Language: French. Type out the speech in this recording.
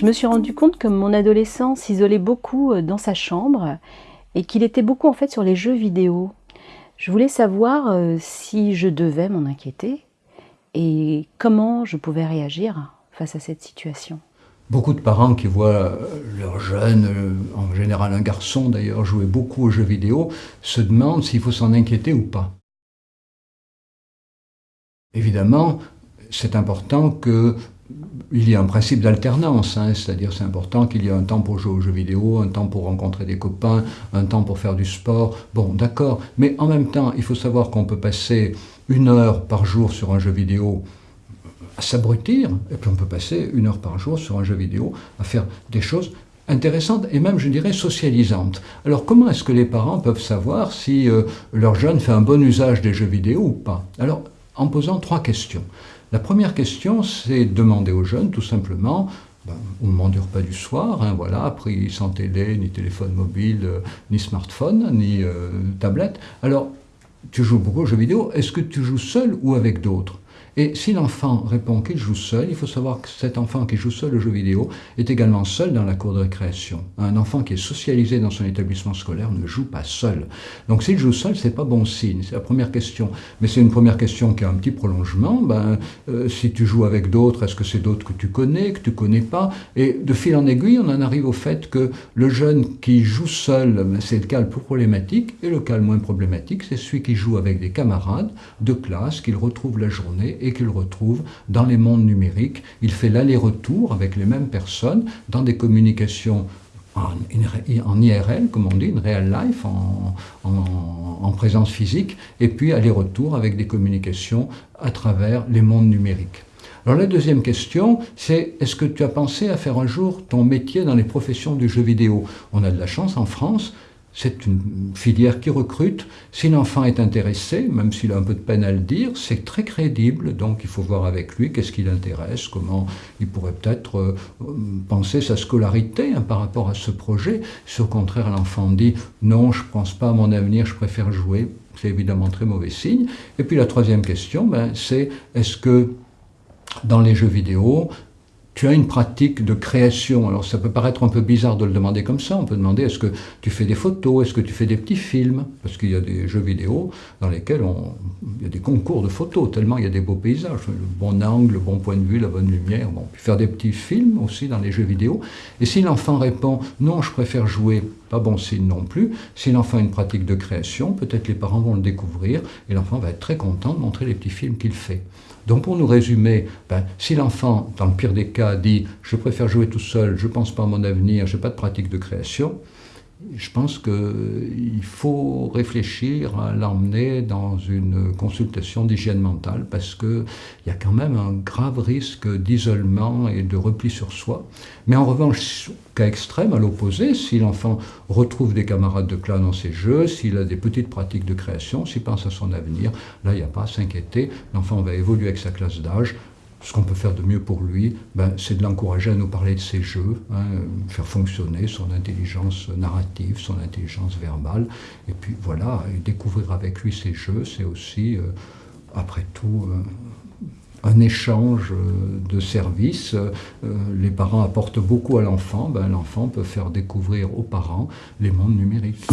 Je me suis rendu compte que mon adolescent s'isolait beaucoup euh, dans sa chambre et qu'il était beaucoup en fait sur les jeux vidéo. Je voulais savoir euh, si je devais m'en inquiéter et comment je pouvais réagir face à cette situation. Beaucoup de parents qui voient leur jeune, en général un garçon d'ailleurs, jouer beaucoup aux jeux vidéo, se demandent s'il faut s'en inquiéter ou pas. Évidemment, c'est important qu'il y ait un principe d'alternance, hein, c'est-à-dire c'est important qu'il y ait un temps pour jouer aux jeux vidéo, un temps pour rencontrer des copains, un temps pour faire du sport, bon d'accord, mais en même temps il faut savoir qu'on peut passer une heure par jour sur un jeu vidéo à s'abrutir, et puis on peut passer une heure par jour sur un jeu vidéo à faire des choses intéressantes et même, je dirais, socialisantes. Alors comment est-ce que les parents peuvent savoir si euh, leur jeune fait un bon usage des jeux vidéo ou pas? Alors, en posant trois questions. La première question, c'est demander aux jeunes, tout simplement, ben, au moment du repas du soir, hein, voilà, pris sans télé, ni téléphone mobile, euh, ni smartphone, ni euh, tablette. Alors, tu joues beaucoup aux jeux vidéo, est-ce que tu joues seul ou avec d'autres? Et si l'enfant répond qu'il joue seul, il faut savoir que cet enfant qui joue seul aux jeux vidéo est également seul dans la cour de récréation. Un enfant qui est socialisé dans son établissement scolaire ne joue pas seul. Donc s'il joue seul, c'est pas bon signe. C'est la première question. Mais c'est une première question qui a un petit prolongement. Ben, euh, si tu joues avec d'autres, est-ce que c'est d'autres que tu connais, que tu connais pas? Et de fil en aiguille, on en arrive au fait que le jeune qui joue seul, ben, c'est le cas le plus problématique, et le cas le moins problématique, c'est celui qui joue avec des camarades de classe qu'il retrouve la journée et qu'il retrouve dans les mondes numériques. Il fait l'aller-retour avec les mêmes personnes dans des communications en, IRL, comme on dit, une real life, en, en présence physique, et puis aller-retour avec des communications à travers les mondes numériques. Alors la deuxième question, c'est est-ce que tu as pensé à faire un jour ton métier dans les professions du jeu vidéo? On a de la chance en France, c'est une filière qui recrute. Si l'enfant est intéressé, même s'il a un peu de peine à le dire, c'est très crédible. Donc il faut voir avec lui qu'est-ce qui l'intéresse, comment il pourrait peut-être euh, penser sa scolarité hein, par rapport à ce projet. Si au contraire l'enfant dit non, je ne pense pas à mon avenir, je préfère jouer, c'est évidemment très mauvais signe. Et puis la troisième question, ben, c'est est-ce que dans les jeux vidéo, tu as une pratique de création. Alors ça peut paraître un peu bizarre de le demander comme ça. On peut demander est-ce que tu fais des photos, est-ce que tu fais des petits films? Parce qu'il y a des jeux vidéo dans lesquels on, il y a des concours de photos, tellement il y a des beaux paysages, le bon angle, le bon point de vue, la bonne lumière. Bon, puis faire des petits films aussi dans les jeux vidéo. Et si l'enfant répond non, je préfère jouer, pas bon signe non plus. Si l'enfant a une pratique de création, peut-être les parents vont le découvrir et l'enfant va être très content de montrer les petits films qu'il fait. Donc pour nous résumer, ben, si l'enfant, dans le pire des cas, dit « je préfère jouer tout seul, je ne pense pas à mon avenir, je n'ai pas de pratique de création », je pense qu'il faut réfléchir à l'emmener dans une consultation d'hygiène mentale parce qu'il y a quand même un grave risque d'isolement et de repli sur soi. Mais en revanche, cas extrême, à l'opposé, si l'enfant retrouve des camarades de classe dans ses jeux, s'il a des petites pratiques de création, s'il pense à son avenir, là, il n'y a pas à s'inquiéter. L'enfant va évoluer avec sa classe d'âge, ce qu'on peut faire de mieux pour lui, ben, c'est de l'encourager à nous parler de ses jeux, hein, faire fonctionner son intelligence narrative, son intelligence verbale, et puis voilà, découvrir avec lui ses jeux, c'est aussi, euh, après tout, euh, un échange euh, de services. les parents apportent beaucoup à l'enfant, ben, l'enfant peut faire découvrir aux parents les mondes numériques.